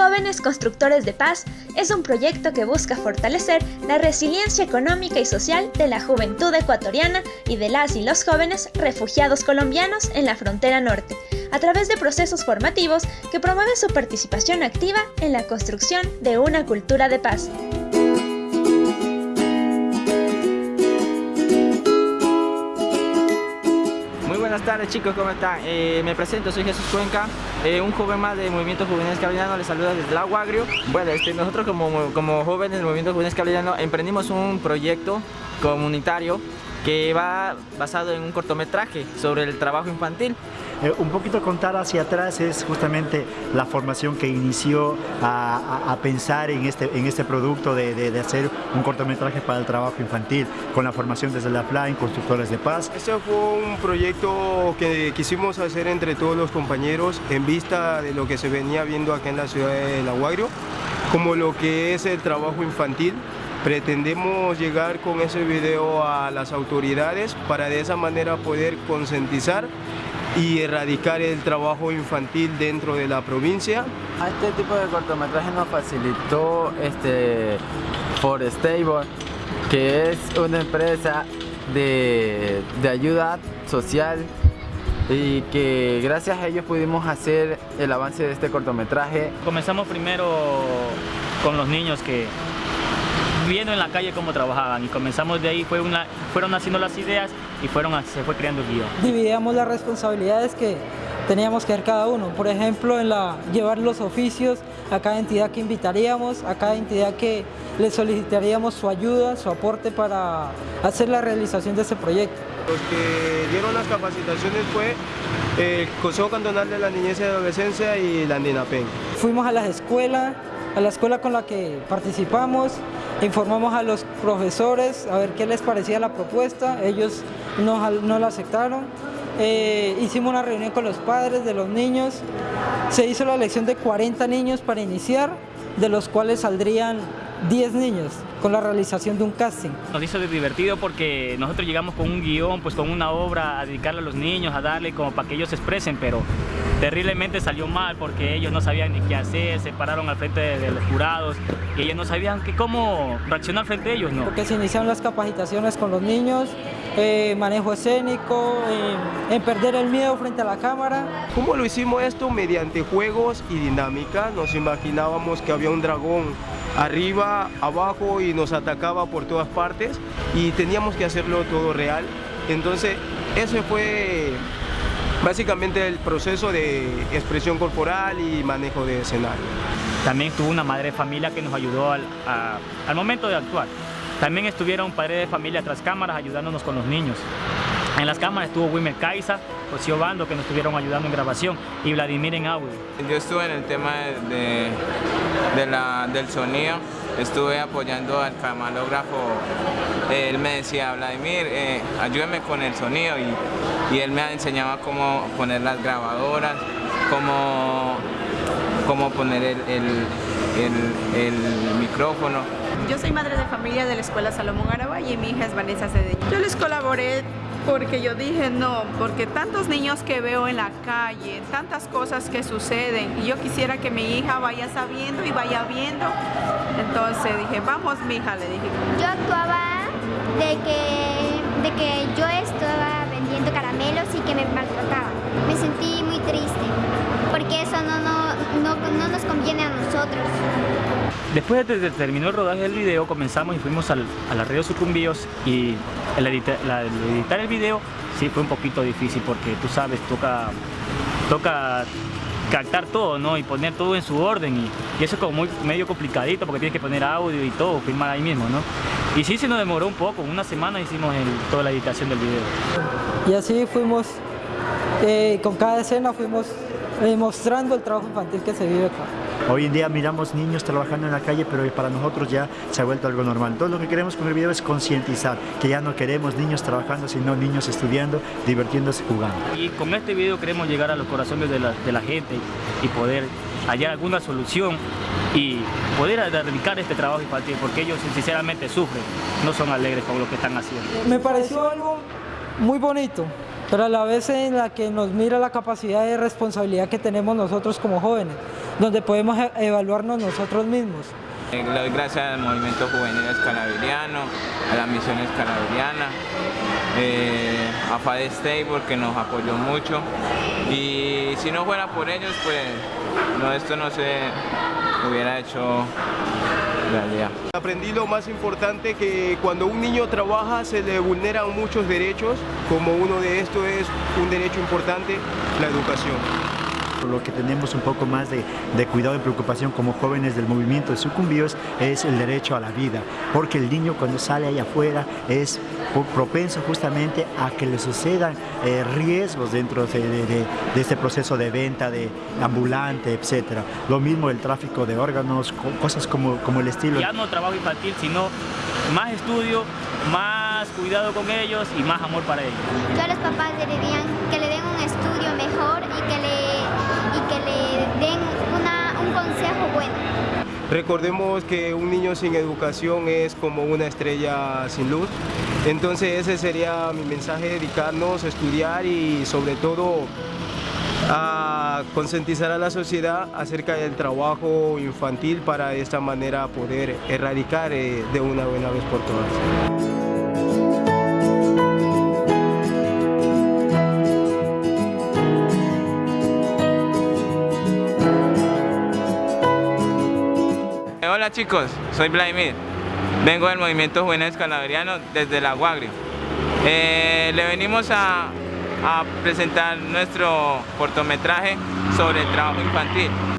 Jóvenes Constructores de Paz es un proyecto que busca fortalecer la resiliencia económica y social de la juventud ecuatoriana y de las y los jóvenes refugiados colombianos en la frontera norte, a través de procesos formativos que promueven su participación activa en la construcción de una cultura de paz. Buenas tardes chicos, ¿cómo están? Eh, me presento, soy Jesús Cuenca, eh, un joven más de Movimiento Juvenil Caballano, les saluda desde el Agua Agrio. Bueno, este, nosotros como, como jóvenes del Movimiento Juvenil Caballano emprendimos un proyecto comunitario que va basado en un cortometraje sobre el trabajo infantil. Eh, un poquito contar hacia atrás es justamente la formación que inició a, pensar en este, en este producto de, de, hacer un cortometraje para el trabajo infantil, con la formación desde la FLA en Constructores de Paz. Este fue un proyecto que quisimos hacer entre todos los compañeros en vista de lo que se venía viendo acá en la ciudad de La Guagrio, como lo que es el trabajo infantil, Pretendemos llegar con ese video a las autoridades para de esa manera poder concientizar y erradicar el trabajo infantil dentro de la provincia. A este tipo de cortometraje nos facilitó este Forestable, que es una empresa de, de ayuda social y que gracias a ellos pudimos hacer el avance de este cortometraje. Comenzamos primero con los niños que viendo en la calle cómo trabajaban y comenzamos de ahí, fue una, fueron haciendo las ideas y fueron, se fue creando el guion. Dividíamos las responsabilidades que teníamos que hacer cada uno, por ejemplo en la, llevar los oficios a cada entidad que invitaríamos, a cada entidad que le solicitaríamos su ayuda, su aporte para hacer la realización de ese proyecto. Los que dieron las capacitaciones fue el Consejo Cantonal de la Niñez y Adolescencia y la Andinapen. Fuimos a las escuelas, a la escuela con la que participamos, informamos a los profesores a ver qué les parecía la propuesta, ellos no, no la aceptaron. Eh, hicimos una reunión con los padres de los niños, se hizo la elección de 40 niños para iniciar, de los cuales saldrían 10 niños con la realización de un casting. Nos hizo divertido porque nosotros llegamos con un guion, pues con una obra a dedicarle a los niños, a darle como para que ellos se expresen, pero terriblemente salió mal porque ellos no sabían ni qué hacer, se pararon al frente de, los jurados y ellos no sabían que cómo reaccionar frente a ellos, ¿no? Porque se iniciaron las capacitaciones con los niños, eh, manejo escénico, eh, en perder el miedo frente a la cámara. ¿Cómo lo hicimos esto? Mediante juegos y dinámica. Nos imaginábamos que había un dragón arriba, abajo y nos atacaba por todas partes y teníamos que hacerlo todo real. Entonces, ese fue básicamente el proceso de expresión corporal y manejo de escenario. También tuvo una madre de familia que nos ayudó al, al momento de actuar. También estuvieron padres de familia tras cámaras ayudándonos con los niños. En las cámaras estuvo Wilmer Caiza, José Obando, que nos estuvieron ayudando en grabación, y Vladimir en audio. Yo estuve en el tema de, del sonido, estuve apoyando al camarógrafo, él me decía, Vladimir, eh, ayúdame con el sonido, y, él me enseñaba cómo poner las grabadoras, cómo, cómo poner el, el micrófono. Yo soy madre de familia de la Escuela Salomón Araba y mi hija es Vanessa Cedeño. Yo les colaboré porque yo dije no, porque tantos niños que veo en la calle, tantas cosas que suceden y yo quisiera que mi hija vaya sabiendo y vaya viendo. Entonces dije, vamos mi hija, le dije. Yo actuaba de que, de que yo estaba vendiendo caramelos y que me maltrataba. Me sentí muy triste porque eso no, no, no, nos conviene a nosotros. Después de que terminó el rodaje del video, comenzamos y fuimos al, a la red Sucumbíos y el, editar el video sí fue un poquito difícil porque tú sabes, toca, toca captar todo, ¿no? Y poner todo en su orden y, eso es como muy medio complicadito porque tienes que poner audio y todo, filmar ahí mismo, ¿no? Y sí se nos demoró un poco, una semana hicimos toda la editación del video. Y así fuimos, eh, con cada escena fuimos mostrando el trabajo infantil que se vive acá. Hoy en día miramos niños trabajando en la calle, pero para nosotros ya se ha vuelto algo normal. Todo lo que queremos con el video es concientizar, que ya no queremos niños trabajando, sino niños estudiando, divirtiéndose, jugando. Y con este video queremos llegar a los corazones de la, de la gente y poder hallar alguna solución y poder erradicar este trabajo infantil, porque ellos sinceramente sufren, no son alegres con lo que están haciendo. Me pareció algo muy bonito, pero a la vez en la que nos mira la capacidad de responsabilidad que tenemos nosotros como jóvenes, donde podemos e- evaluarnos nosotros mismos. Eh, Le doy gracias al movimiento juvenil escalaviriano, a la misión escalaviriana, eh, a FADE Stable que nos apoyó mucho y si no fuera por ellos pues no, esto no se hubiera hecho realidad. Aprendí lo más importante que cuando un niño trabaja se le vulneran muchos derechos, como uno de estos es un derecho importante, la educación. Lo que tenemos un poco más de, de, cuidado y preocupación como jóvenes del movimiento de sucumbíos es el derecho a la vida, porque el niño cuando sale allá afuera es propenso justamente a que le sucedan eh, riesgos dentro de, de, de, este proceso de venta de ambulante, etcétera. Lo mismo el tráfico de órganos, cosas como, como el estilo. Ya no trabajo infantil, sino más estudio, más cuidado con ellos y más amor para ellos. A los papás le Recordemos que un niño sin educación es como una estrella sin luz, entonces ese sería mi mensaje, dedicarnos a estudiar y sobre todo a concientizar a la sociedad acerca del trabajo infantil para de esta manera poder erradicar eh, de una buena vez por todas. Hola chicos, soy Vladimir. Vengo del movimiento juvenil escalaveriano desde la Guagrio. Eh, le venimos a, a presentar nuestro cortometraje sobre el trabajo infantil.